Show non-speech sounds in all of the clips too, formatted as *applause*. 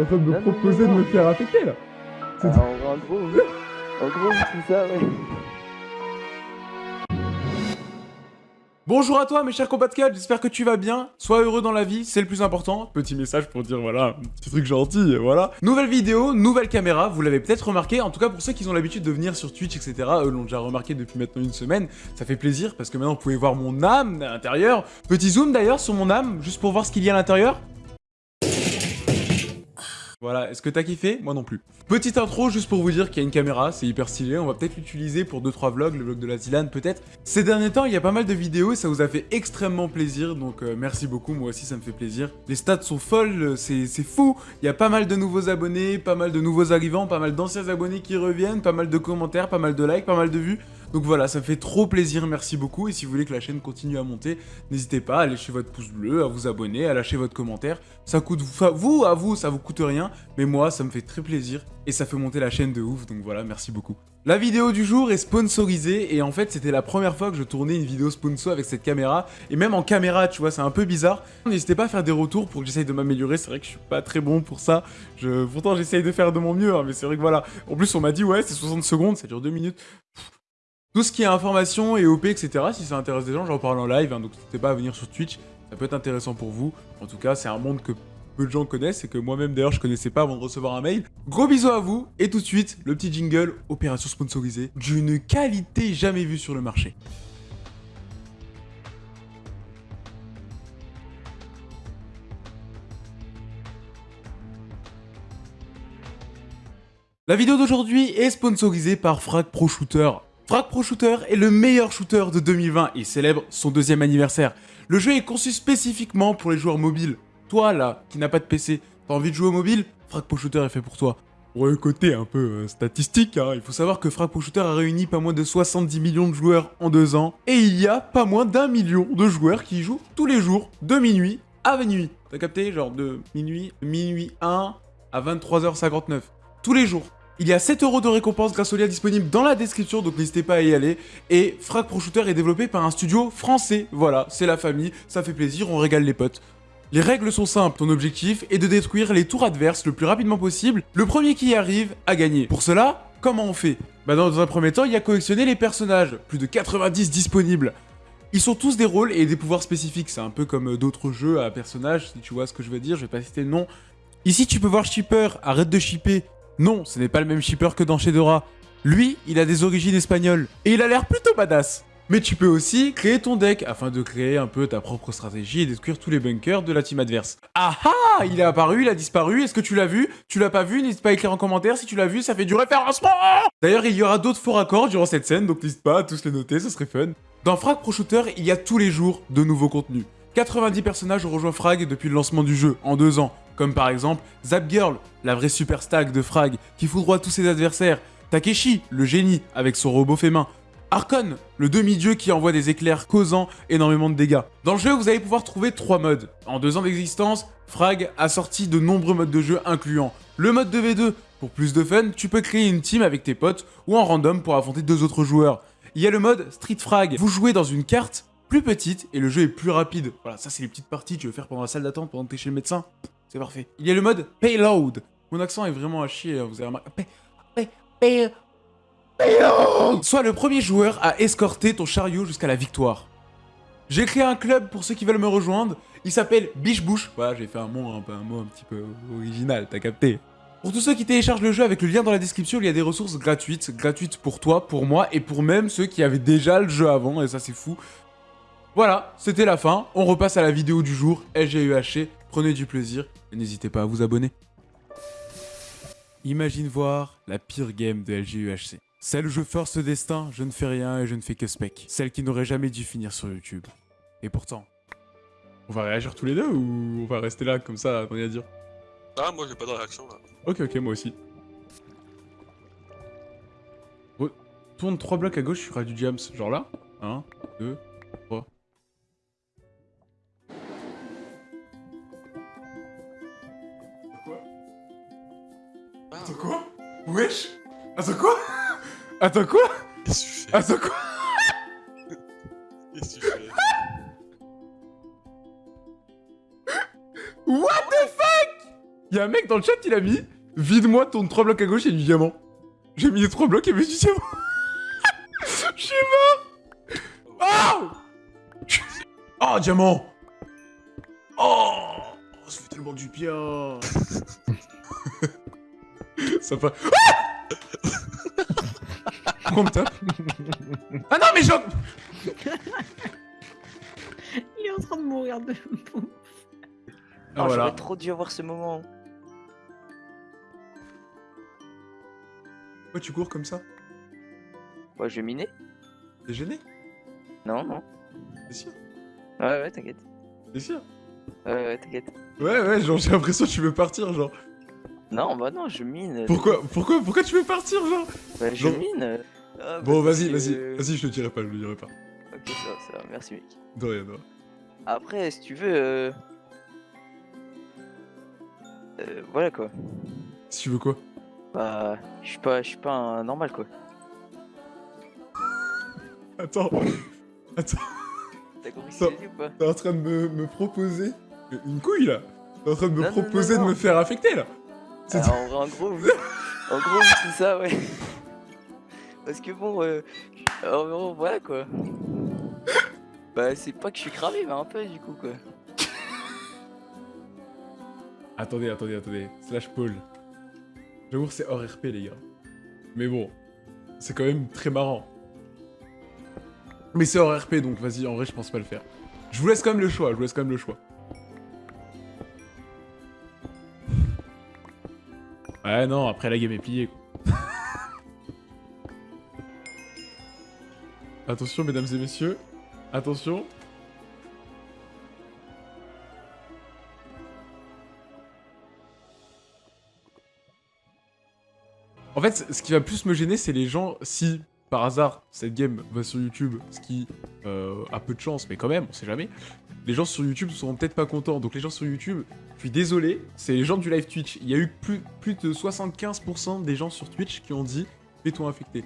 En train de me Non, non, proposer non, de me faire affecter là C'est Ah, en, en gros, oui. En gros, c'est ça, ouais. Bonjour à toi mes chers compatriotes, j'espère que tu vas bien. Sois heureux dans la vie, c'est le plus important. Petit message pour dire voilà, un petit truc gentil, voilà. Nouvelle vidéo, nouvelle caméra, vous l'avez peut-être remarqué. En tout cas pour ceux qui ont l'habitude de venir sur Twitch, etc. Eux l'ont déjà remarqué depuis maintenant une semaine. Ça fait plaisir parce que maintenant vous pouvez voir mon âme à l'intérieur. Petit zoom d'ailleurs sur mon âme, juste pour voir ce qu'il y a à l'intérieur. Voilà, est-ce que t'as kiffé? Moi non plus. Petite intro juste pour vous dire qu'il y a une caméra, c'est hyper stylé, on va peut-être l'utiliser pour 2-3 vlogs, le vlog de la Zilane peut-être. Ces derniers temps, il y a pas mal de vidéos et ça vous a fait extrêmement plaisir, donc euh, merci beaucoup, moi aussi ça me fait plaisir. Les stats sont folles, c'est fou, il y a pas mal de nouveaux abonnés, pas mal de nouveaux arrivants, pas mal d'anciens abonnés qui reviennent, pas mal de commentaires, pas mal de likes, pas mal de vues. Donc voilà, ça fait trop plaisir, merci beaucoup. Et si vous voulez que la chaîne continue à monter, n'hésitez pas à lâcher votre pouce bleu, à vous abonner, à lâcher votre commentaire. Ça coûte, vous, à vous, ça vous coûte rien, mais moi, ça me fait très plaisir et ça fait monter la chaîne de ouf. Donc voilà, merci beaucoup. La vidéo du jour est sponsorisée et en fait c'était la première fois que je tournais une vidéo sponsor avec cette caméra et même en caméra tu vois c'est un peu bizarre. N'hésitez pas à faire des retours pour que j'essaye de m'améliorer, c'est vrai que je suis pas très bon pour ça. Pourtant j'essaye de faire de mon mieux hein, mais c'est vrai que voilà. En plus on m'a dit ouais c'est 60 secondes, ça dure 2 minutes. Tout ce qui est information et OP, etc., si ça intéresse des gens, j'en parle en live, hein, donc n'hésitez pas à venir sur Twitch, ça peut être intéressant pour vous. En tout cas, c'est un monde que peu de gens connaissent et que moi-même d'ailleurs je connaissais pas avant de recevoir un mail. Gros bisous à vous, et tout de suite, le petit jingle, opération sponsorisée, d'une qualité jamais vue sur le marché. La vidéo d'aujourd'hui est sponsorisée par Frag Pro Shooter. Frag Pro Shooter est le meilleur shooter de 2020 et célèbre son deuxième anniversaire. Le jeu est conçu spécifiquement pour les joueurs mobiles. Toi là, qui n'as pas de PC, t'as envie de jouer au mobile? Frag Pro Shooter est fait pour toi. Pour le côté un peu euh, statistique, hein, il faut savoir que Frag Pro Shooter a réuni pas moins de 70 millions de joueurs en deux ans, et il y a pas moins d'un million de joueurs qui y jouent tous les jours, de minuit à minuit. T'as capté? Genre de minuit, minuit 1 à 23h59. Tous les jours. Il y a 7 euros de récompense grâce au lien disponible dans la description, donc n'hésitez pas à y aller. Et Frag Pro Shooter est développé par un studio français. Voilà, c'est la famille, ça fait plaisir, on régale les potes. Les règles sont simples, ton objectif est de détruire les tours adverses le plus rapidement possible. Le premier qui y arrive a gagné. Pour cela, comment on fait? Bah dans un premier temps, il y a collectionner les personnages, plus de 90 disponibles. Ils sont tous des rôles et des pouvoirs spécifiques, c'est un peu comme euh, d'autres jeux à personnages, si tu vois ce que je veux dire, je vais pas citer le nom. Ici tu peux voir Shipper, arrête de shipper. Non, ce n'est pas le même shipper que dans Shedora. Lui, il a des origines espagnoles, et il a l'air plutôt badass. Mais tu peux aussi créer ton deck afin de créer un peu ta propre stratégie et détruire tous les bunkers de la team adverse. Ah ah Il est apparu, il a disparu, est-ce que tu l'as vu? Tu l'as pas vu N'hésite pas à écrire en commentaire si tu l'as vu, ça fait du référencement D'ailleurs, il y aura d'autres faux raccords durant cette scène, donc n'hésite pas à tous les noter, ce serait fun. Dans Frag Pro Shooter, il y a tous les jours de nouveaux contenus. 90 personnages ont rejoint Frag depuis le lancement du jeu, en deux ans, comme par exemple Zap Girl, la vraie super stack de Frag, qui foudroie tous ses adversaires, Takeshi, le génie, avec son robot fait main, Archon, le demi-dieu qui envoie des éclairs causant énormément de dégâts. Dans le jeu, vous allez pouvoir trouver trois modes. En deux ans d'existence, Frag a sorti de nombreux modes de jeu incluant le mode 2v2. Pour plus de fun, tu peux créer une team avec tes potes ou en random pour affronter deux autres joueurs. Il y a le mode Street Frag. Vous jouez dans une carte plus petite et le jeu est plus rapide. Voilà, ça c'est les petites parties que tu veux faire pendant la salle d'attente, pendant que t'es chez le médecin. C'est parfait. Il y a le mode Payload. Mon accent est vraiment à chier, hein, vous avez remarqué. Pay- pay- pay- Payload Sois le premier joueur à escorter ton chariot jusqu'à la victoire. J'ai créé un club pour ceux qui veulent me rejoindre. Il s'appelle Biche Bouche. Voilà, j'ai fait un mot, un, un mot un petit peu original, t'as capté. Pour tous ceux qui téléchargent le jeu avec le lien dans la description, il y a des ressources gratuites. Gratuites pour toi, pour moi et pour même ceux qui avaient déjà le jeu avant, et ça c'est fou. Voilà, c'était la fin. On repasse à la vidéo du jour, LGUHC. Prenez du plaisir et n'hésitez pas à vous abonner. Imagine voir la pire game de LGUHC. Celle où je force le destin, je ne fais rien et je ne fais que spec. Celle qui n'aurait jamais dû finir sur YouTube. Et pourtant. On va réagir tous les deux ou on va rester là comme ça, à rien dire? Ah, moi j'ai pas de réaction là. Ok, ok, moi aussi. Tourne 3 blocs à gauche, tu feras du jams. Genre là 1, 2, Attends quoi? Wesh? Attends quoi? Attends quoi? Qu'est-ce que tu fais? Attends quoi? Qu'est-ce que tu fais? What the fuck? Il y a un mec dans le chat, il a mis Vide-moi ton 3 blocs à gauche et du diamant. J'ai mis les 3 blocs et du diamant. *laughs* Je suis mort. Oh! Oh, diamant! Oh Ça fait tellement du bien *laughs* Ça. Ah Pourquoi on me tape Ah non, mais j'en... Il est en train de mourir de bouffe. Ah Oh, voilà. J'aurais trop dû avoir ce moment. Pourquoi tu cours comme ça? Ouais, je vais miner T'es gêné? Non, non. T'es sûr? Ouais, ouais, t'inquiète. T'es sûr? Ouais, ouais, t'inquiète. Ouais, ouais, genre j'ai l'impression que tu veux partir, genre. Non, bah non, je mine. Pourquoi, pourquoi, pourquoi tu veux partir, genre? Bah, je Genre- mine. Ah, bah, Bon, vas-y, vas-y, vas-y, je le dirai pas, je le dirai pas. Ok, ça va, ça va. Merci, mec. De rien, de rien. Après, si tu veux. Euh... euh, voilà quoi. Si tu veux quoi? Bah, je suis pas, je suis pas un normal quoi. Attends, *laughs* attends, T'as compris ce que dit ou pas? T'es en train de me, me proposer une couille, là T'es en train de me Non, non, non, proposer de me faire affecter, là C'est Alors, en, en gros, oui. en gros, c'est ça, ouais. *laughs* Parce que bon, euh, en gros, voilà quoi. Bah, c'est pas que je suis cramé, mais un peu du coup quoi. *laughs* Attendez, attendez, attendez. Slash Paul. J'avoue que c'est hors RP, les gars. Mais bon, c'est quand même très marrant. Mais c'est hors RP, donc vas-y, en vrai, je pense pas le faire. Je vous laisse quand même le choix, je vous laisse quand même le choix. Ouais, non, après la game est pliée. *laughs* Attention, mesdames et messieurs. Attention. En fait, ce qui va plus me gêner, c'est les gens, si par hasard cette game va sur YouTube, ce qui euh, a peu de chance, mais quand même, on sait jamais, les gens sur YouTube seront peut-être pas contents. Donc les gens sur YouTube, je suis désolé, c'est les gens du live Twitch. Il y a eu plus, plus de 75% des gens sur Twitch qui ont dit fais-toi infecter.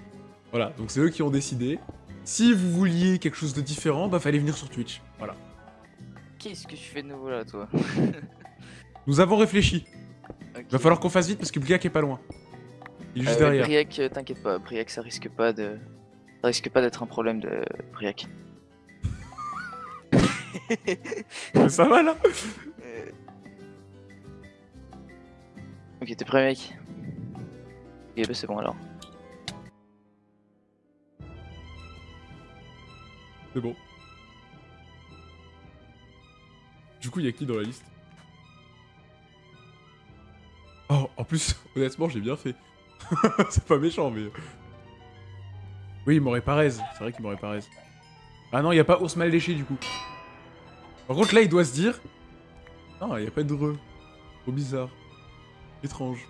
Voilà, donc c'est eux qui ont décidé. Si vous vouliez quelque chose de différent, bah fallait venir sur Twitch. Voilà. Qu'est-ce que tu fais de nouveau là, toi? *laughs* Nous avons réfléchi. Va falloir qu'on fasse vite parce que Bliak est pas loin. Il est juste Euh, derrière. Briac, euh, t'inquiète pas, Briac, ça risque pas de. Ça risque pas d'être un problème de Briac. *laughs* Ça va là? Euh. Ok, t'es prêt, mec? Ok, bah c'est bon alors. C'est bon. Du coup, il y a qui dans la liste? Oh, en plus, *laughs* honnêtement, j'ai bien fait. *laughs* c'est pas méchant, mais... Oui, il m'aurait pas raise. C'est vrai qu'il m'aurait pas raise. Ah non, il y a pas ours mal léché, du coup. Par contre, là, il doit se dire... Non, il y a pas de re. Trop bizarre. Étrange.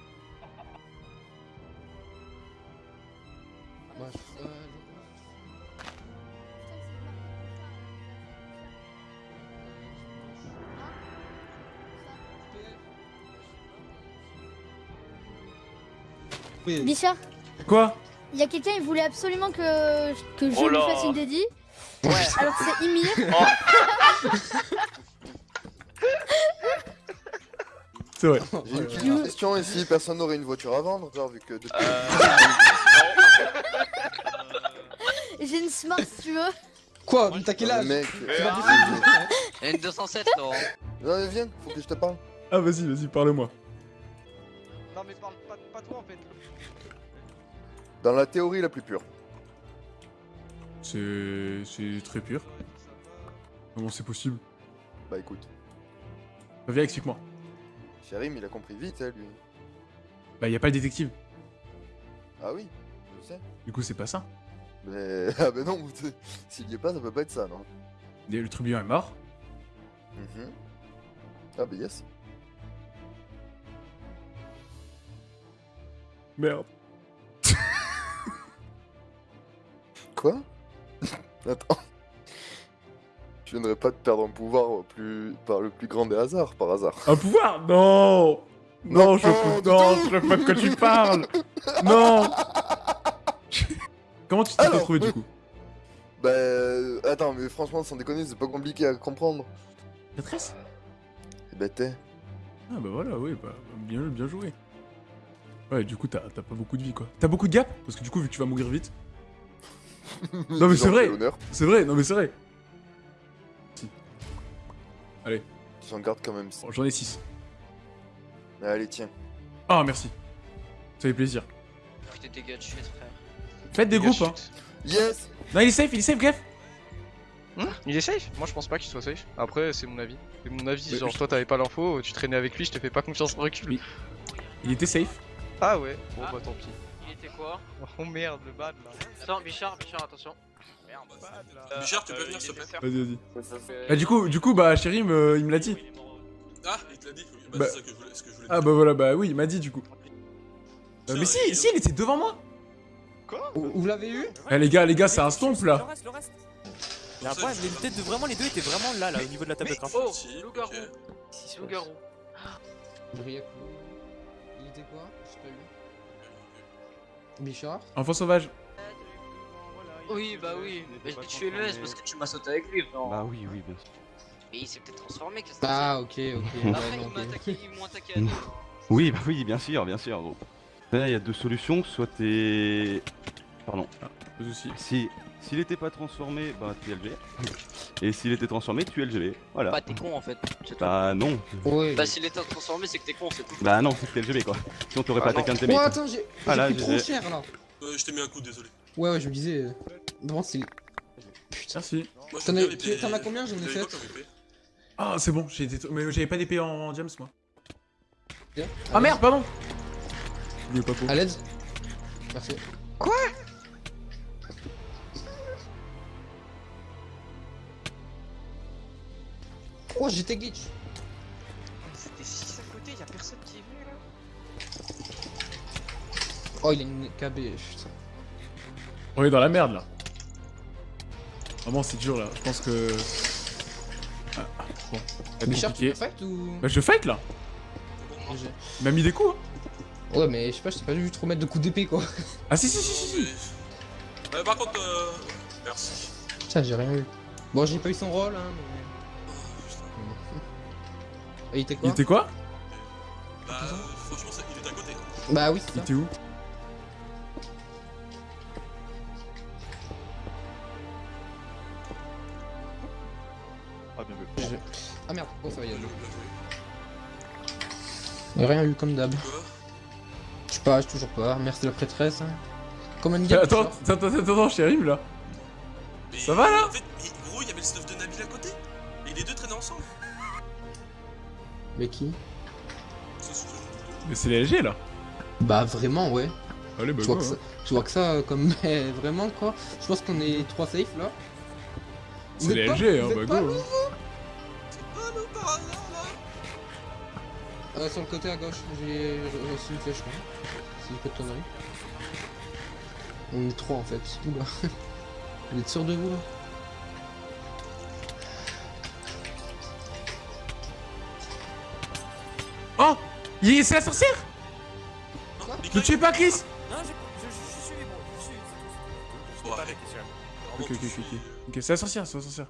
Bichard, Quoi? Il y a quelqu'un, il voulait absolument que, que je Oh lui fasse une dédie. Ouais. Alors c'est Ymir. *laughs* C'est vrai. J'ai une petite question, si personne n'aurait une voiture à vendre, genre, vu que depuis... *laughs* J'ai une smart si tu veux. Quoi t'as quel âge mec... C'est pas possible. Il y a une 207 Laurent. Non, viens, faut que je te parle. Ah, vas-y, vas-y, parle-moi. Non mais parle pas, pas toi en fait. Dans la théorie la plus pure. C'est... c'est très pur. Comment c'est possible Bah écoute, Viens, explique-moi. Sharim, il a compris vite, hein, lui. Bah, y a pas le détective. Ah oui, je sais. Du coup, c'est pas ça. Mais... *laughs* Ah bah non, *laughs* s'il y est pas, ça peut pas être ça, non? Et Le trublion est mort. Mhm. Ah bah yes. Merde. *laughs* Quoi? Attends. Tu viendrais pas de perdre un pouvoir au plus... par le plus grand des hasards, par hasard. Un pouvoir Non Non, je peux non, je quoi tu parles Non *laughs* Comment tu t'es retrouvé du coup Bah... Attends, mais franchement, sans déconner, c'est pas compliqué à comprendre. Maîtresse Eh bah t'es... Ah bah voilà, oui, bah, bien, bien joué. Ouais, du coup, t'as t'as pas beaucoup de vie, quoi. T'as beaucoup de gap Parce que du coup, vu que tu vas mourir vite... *laughs* Non, mais c'est vrai. C'est vrai, non mais c'est vrai. Allez, J'en garde quand même. bon, j'en ai 6. Allez, tiens. Ah, merci. Ça fait plaisir. Putain, tes gars de chute, frère. Faites des groupes, hein. Yes Non, il est safe, il est safe, Gref Hmm Il est safe Moi je pense pas qu'il soit safe. Après c'est mon avis. C'est mon avis, Mais genre je- toi t'avais pas l'info, tu traînais avec lui, je te fais pas confiance en recul. Oui. Il était safe. Ah ouais Bon Ah. bah tant pis. Il était quoi? *laughs* Oh merde, le bad là. Attends, Bichard, Bichard, attention. Bichard, tu peux venir, s'il te plaît Vas-y, vas-y. Bah, du coup, du coup, bah, Chérim, euh, il me l'a dit. Ah, il te l'a dit. Bah, Bah. c'est ça que je voulais, ce que je voulais Ah, dire. bah voilà, bah oui, il m'a dit, du coup. Euh, mais si, il- si, il était devant moi. Vous vous l'avez eu Eh, les gars, les gars, c'est un stomp, Le là. reste, le reste. Après, je- les têtes de vraiment les deux étaient vraiment là, là, au niveau de la table de craft. Oh, Si, loup-garou. Si, c'est loup-garou. Il était quoi? Bichard? Enfant sauvage. Oui, bah oui. Mais j'ai tué le S parce que tu m'as sauté avec lui, frère. Bah oui, oui, bien sûr. Mais il s'est peut-être transformé, qu'est-ce que Ah ok ok. *laughs* Après, attaqué, ils m'ont attaqué à deux. Oui, bah oui, bien sûr, bien sûr, gros. Là, il y a deux solutions, soit t'es... Pardon. Pas de soucis. Si... S'il était pas transformé, bah tu es LG. Et s'il était transformé, tu es LGB. Voilà. Bah, t'es con en fait. Bah non. Bah, s'il était transformé, c'est que t'es con, c'est tout. Bah non, c'est que t'es LGB quoi. Sinon t'aurais Ah pas attaqué un de tes Oh attends j'ai Ah, là, pris trop cher là. Euh, je t'ai mis un coup, désolé. Ouais ouais je me disais. euh, Vraiment c'est. Putain. Merci. Je T'en as- épée- combien J'en ai fait. Ah, c'est bon, j'ai été... mais j'avais pas d'épée en, en James, moi. Bien. Ah merde, pardon Il est pas pour. À l'aide Merci. Quoi? Oh j'étais glitch C'était 6 à côté, y'a personne qui est venu là Oh il a une KB putain. On est dans la merde, là. Vraiment, c'est dur, là. Je pense que... Ah, bon. Être Bichard tu veux fight ou. Bah, je fight, là. Il m'a mis des coups, hein. Ouais mais je sais pas, je t'ai pas vu trop mettre de coups d'épée quoi. *laughs* Ah, si, si, si, si, si. Euh, par contre, euh... merci. Putain j'ai rien eu. Bon j'ai pas eu son rôle hein Oh, putain. mais. Et *laughs* il était Il quoi était quoi Bah, euh, franchement, ça- il était à côté. Bah oui c'est Il était où Merde, ça va y Bien aller. joué. Rien eu comme d'hab. Je sais pas, j'ai toujours pas. Merci la prêtresse. Hein. Comme un Eh, Attends, attends, attends, attends, attends, Chérim, là. Mais Ça va, là En fait, mais gros, il y avait le stuff de Nabil à côté. Et les deux traînaient ensemble. Mais qui? Mais c'est les LG, là. Bah vraiment ouais. Allez, bah, Tu vois, go, que ça, hein. tu vois que ça euh, comme *laughs* mais vraiment quoi. Je pense qu'on est trois safe là. C'est les LG, hein, bah, go. pas hein. Euh, sur le côté à gauche, j'ai j'ai reçu une flèche. Si je pas de conneries. On est trois en fait. Oula. *laughs* Vous êtes sûr de vous là? Oh Il est- C'est la sorcière les Ne tuez pas Chris Non, je, je, je, je suis bon, je suis. Je pas avec, Ok, ok, ok, ok. Ok, c'est la sorcière, c'est la sorcière.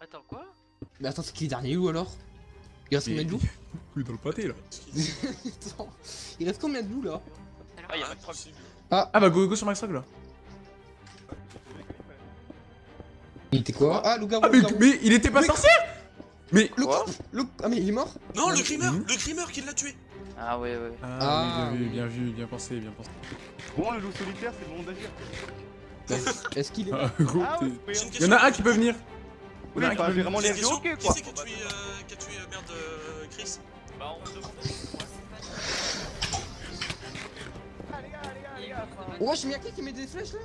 Attends, quoi? Mais attends, c'est qui les derniers loups alors? Il reste combien de loups *laughs* Plus dans le pâté, là. *laughs* Attends, Il reste combien de loups là Ah, y'a Ah, pas de problème. possible. Ah bah, go, go sur Max Rock, là. Il était quoi Ah, loup-garou, Ah, mais, il était pas Mais- sorcière Mais... Loup- Quoi loup- Ah mais il est mort Non, le grimeur Mhm. Le grimeur qui l'a tué Ah, ouais, ouais. Ah, Ah, oui, bien vu, bien vu, bien pensé, bien pensé. Bon, le loup solitaire, c'est le monde d'agir. Est-ce- qu'il est Ah, gros, Ah Y'en a un qui peut venir. Oui, Ah, vraiment ok Qui c'est qui a tué, euh, qui a tué euh, merde, euh, Chris Bah, on se demande. Ah, les gars, les gars, les gars. enfin, Ouais, j'ai mis à qui qui met des flèches là?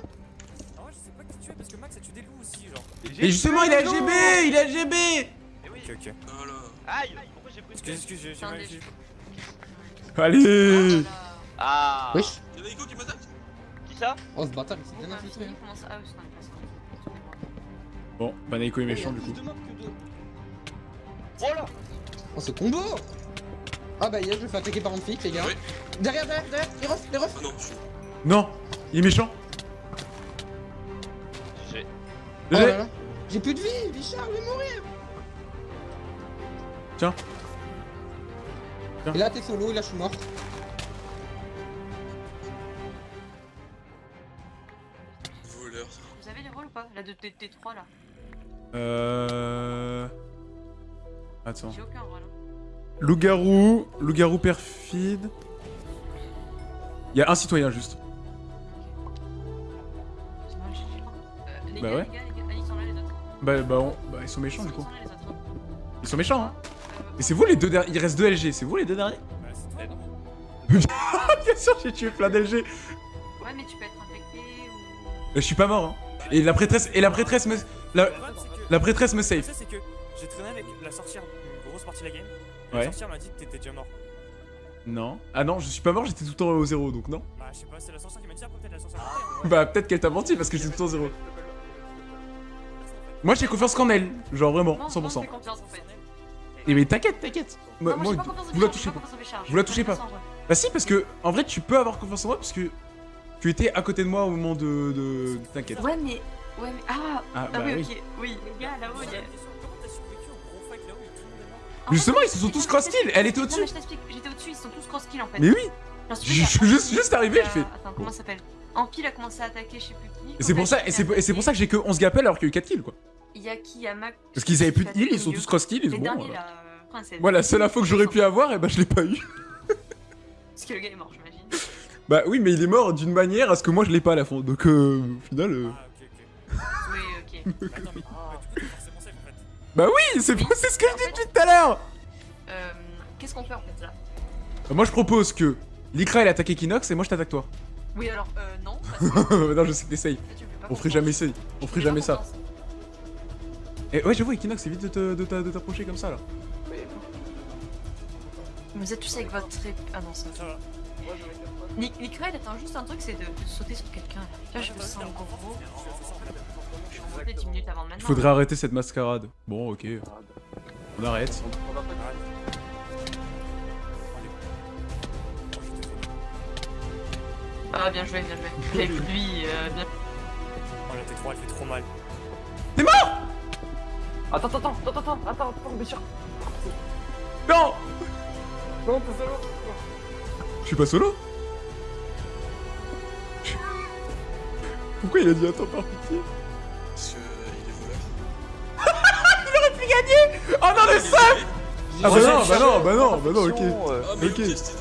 Ah ouais, je sais pas qui tu es parce que Max a tué des loups aussi, genre. Et justement, il est LGB Il est LGB oui. Ok, ok. Voilà. Aïe Pourquoi j'ai pris une Excuse, excuse, j'ai mal vu. Allez Ah Wesh Y'en a Ico qui m'attaque? Qui ça? Oh ce bâtard il s'est bien infiltré. Bon, bah Naiko est méchant, du coup. Oh là Oh ce combo Ah bah hier je me fais attaquer par un flic les gars. Oui. Derrière, derrière, derrière, les refs, les refs Ah non, je. Non Il est méchant J'ai. Oh J'ai plus de vie, Bichard, je vais mourir Et là, t'es solo, et là, je suis mort. Voleur. Vous avez les rôles ou pas La de T3 là? Euh... Attends. J'ai aucun rôle. Loup-garou, loup-garou perfide. Il y a un citoyen juste. Euh, les Bah gars, ouais. les gars, les gars, ah, ils sont là les autres. Bah, bah, on- bah, ils sont méchants Ils du sont coup. là les autres. hein. Ils sont méchants, hein. Euh, Et c'est vous les deux derniers. Il reste deux LG, c'est vous les deux derniers Bah. *laughs* Bien sûr, j'ai tué plein d'LG. Ouais, mais tu peux être infecté ou. Je suis pas mort, hein. Et la prêtresse, et la prêtresse me. La, la prêtresse me save. c'est que j'ai traîné avec la sorcière une grosse partie de la game. Et Ouais. La sorcière m'a dit que t'étais déjà mort. Non. Ah non, je suis pas mort, j'étais tout le temps au zéro, donc non. Bah, je sais pas, c'est la sorcière qui m'a dit après, peut-être la sorcière. m'a Bah, peut-être qu'elle t'a menti parce que j'étais tout le temps au zéro. Moi, j'ai confiance qu'en elle. Genre vraiment, Non, non, 100%. fais confiance en fait. Et mais t'inquiète, t'inquiète. Moi, Non, moi, vous la touchez pas. Vous la touchez pas. Bah si, parce que en vrai, tu peux avoir confiance en moi parce que tu étais à côté de moi au moment de. de... T'inquiète. Ouais, mais. Ouais, mais. Ah, Ah, ah bah oui, oui. ok. Oui, les gars, là-haut, il y a. Justement, ils se sont tous cross-kill, elle était non, au-dessus. mais je t'explique, j'étais au-dessus, ils sont tous cross-kill en fait. Mais oui Je suis juste, arrivé, qui je fais. Attends, comment ça s'appelle? Ampil a commencé à attaquer, je sais plus qui. Et c'est pour ça, et c'est et c'est pour ça que j'ai que 11 gappels alors qu'il y a eu 4 kills quoi. Il y a qui Il y a Mac. Parce qu'ils avaient plus de heal, ils sont tous cross-kill, ils Les sont derniers bon. là, euh, princesse. Moi, la seule info que j'aurais pu avoir, et bah je l'ai pas eu. *laughs* Parce que le gars est mort, j'imagine. *laughs* Bah oui, mais il est mort d'une manière à ce que moi je l'ai pas à la fin. Donc euh, au final. euh, Ah, ok, ok. *laughs* Oui, ok. Attends, mais Bah oui, c'est c'est ce que je dis depuis tout à l'heure Euh, Qu'est-ce qu'on fait en fait là? Bah, Moi je propose que Likra elle attaque Equinox et moi je t'attaque toi. Oui, alors, euh, non. Parce *laughs* que non, je sais que t'essayes. On ferait jamais ça. On ferait jamais ça. Et ouais, j'avoue, Equinox, évite de te- de t'a- de t'approcher comme ça là. Vous êtes tous avec votre. Ah non, ça. Va. Nick, Nick Red attend juste un truc, c'est de, de sauter sur quelqu'un là. Là, je me sens gros. Je suis en monté 10 minutes avant maintenant. Faudrait arrêter cette mascarade. Bon, ok. On arrête. Ah, bien joué, bien joué. Avec lui, euh, bien. Oh, la T3 elle fait trop mal. Attends, attends, attends, attends, attends, attends, attends, bien sûr. Non Non, t'es solo. Je suis pas solo Pourquoi il a dit attends par pitié? Oh non, le seum Ah bah non, bah non, bah non, bah non, ok. Ah, mais Ok. c'était